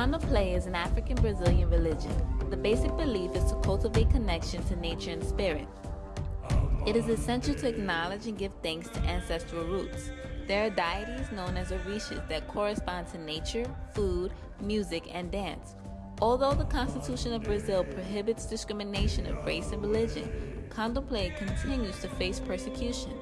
Candomblé is an African Brazilian religion. The basic belief is to cultivate connection to nature and spirit. It is essential to acknowledge and give thanks to ancestral roots. There are deities known as orishas that correspond to nature, food, music, and dance. Although the Constitution of Brazil prohibits discrimination of race and religion, Candomblé continues to face persecution.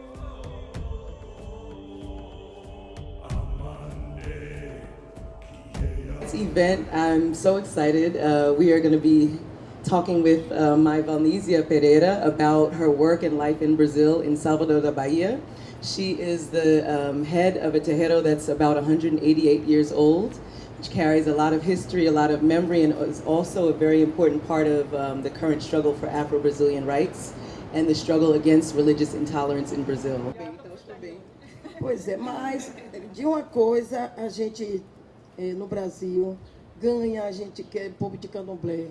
This event, I'm so excited. Uh, we are going to be talking with uh, my Valnesia Pereira about her work and life in Brazil in Salvador da Bahia. She is the um, head of a terreiro that's about 188 years old, which carries a lot of history, a lot of memory, and is also a very important part of um, the current struggle for Afro-Brazilian rights and the struggle against religious intolerance in Brazil. Pois é, mas de uma coisa a gente eh, no Brasil ganha, a gente que é povo de candomblé,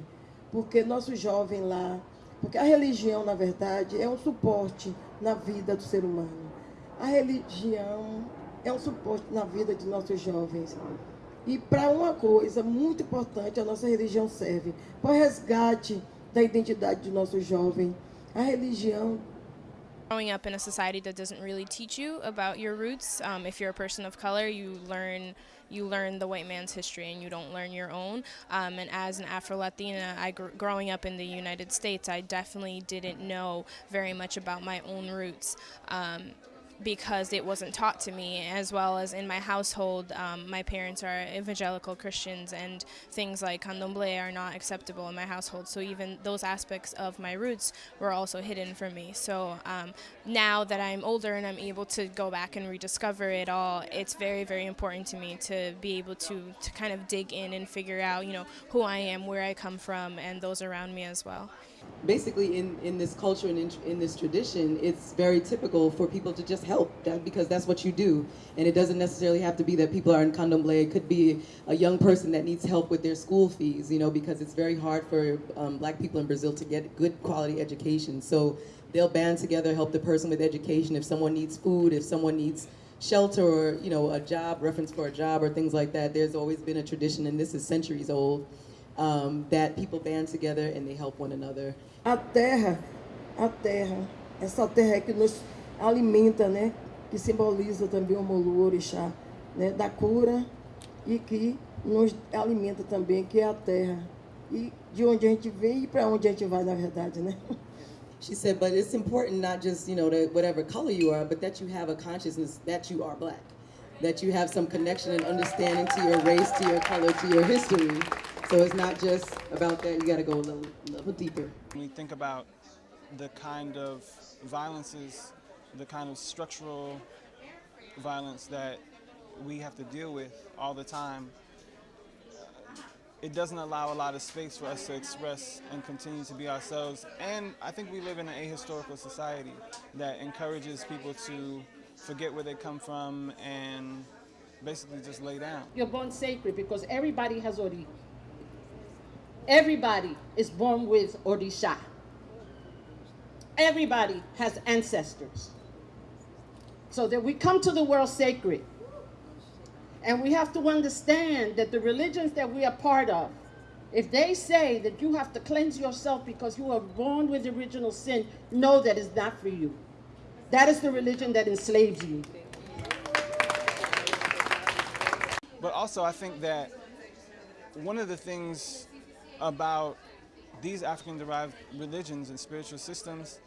porque nosso jovem lá, porque a religião, na verdade, é um suporte na vida do ser humano. A religião é um suporte na vida de nossos jovens. E para uma coisa muito importante, a nossa religião serve para o resgate da identidade do nosso jovem. A religião Growing up in a society that doesn't really teach you about your roots, um, if you're a person of color, you learn you learn the white man's history and you don't learn your own. Um, and as an Afro Latina, I gr growing up in the United States, I definitely didn't know very much about my own roots. Um, because it wasn't taught to me, as well as in my household, um, my parents are evangelical Christians, and things like candomblé are not acceptable in my household. So even those aspects of my roots were also hidden from me. So um, now that I'm older and I'm able to go back and rediscover it all, it's very, very important to me to be able to to kind of dig in and figure out, you know, who I am, where I come from, and those around me as well basically in, in this culture and in, in, this tradition, it's very typical for people to just help that, because that's what you do. And it doesn't necessarily have to be that people are in candomblé. It could be a young person that needs help with their school fees, you know, because it's very hard for um, black people in Brazil to get good quality education. So they'll band together, help the person with education. If someone needs food, if someone needs shelter or, you know, a job, reference for a job or things like that, there's always been a tradition, and this is centuries old, um, that people band together and they help one another. A terra, a terra, essa terra que nos alimenta, né? Que simboliza também o Molu Orixá, né? Da cura e que nos alimenta também, que é a terra. E de onde a gente vem e para onde a gente vai, na verdade, né? She said, but it's important not just, you know, to whatever color you are, but that you have a consciousness that you are black. That you have some connection and understanding to your race, to your color, to your history. So it's not just about that, you got to go a little, little deeper. When we think about the kind of violences, the kind of structural violence that we have to deal with all the time, it doesn't allow a lot of space for us to express and continue to be ourselves. And I think we live in an ahistorical society that encourages people to forget where they come from and basically just lay down. You're born sacred because everybody has already Everybody is born with Orisha. Everybody has ancestors. So that we come to the world sacred. And we have to understand that the religions that we are part of, if they say that you have to cleanse yourself because you are born with original sin, know that is not for you. That is the religion that enslaves you. But also, I think that one of the things about these African-derived religions and spiritual systems,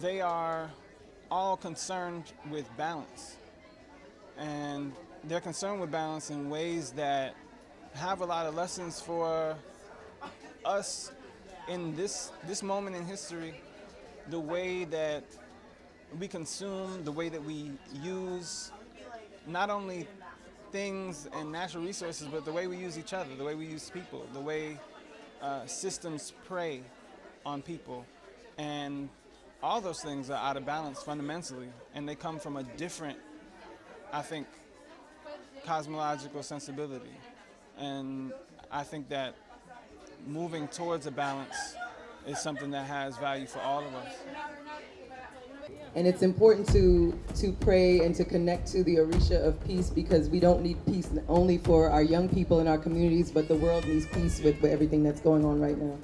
they are all concerned with balance. And they're concerned with balance in ways that have a lot of lessons for us in this, this moment in history, the way that we consume, the way that we use not only things and natural resources, but the way we use each other, the way we use people, the way uh, systems prey on people. And all those things are out of balance fundamentally, and they come from a different, I think, cosmological sensibility. And I think that moving towards a balance is something that has value for all of us. And it's important to to pray and to connect to the Orisha of peace because we don't need peace only for our young people in our communities, but the world needs peace with, with everything that's going on right now.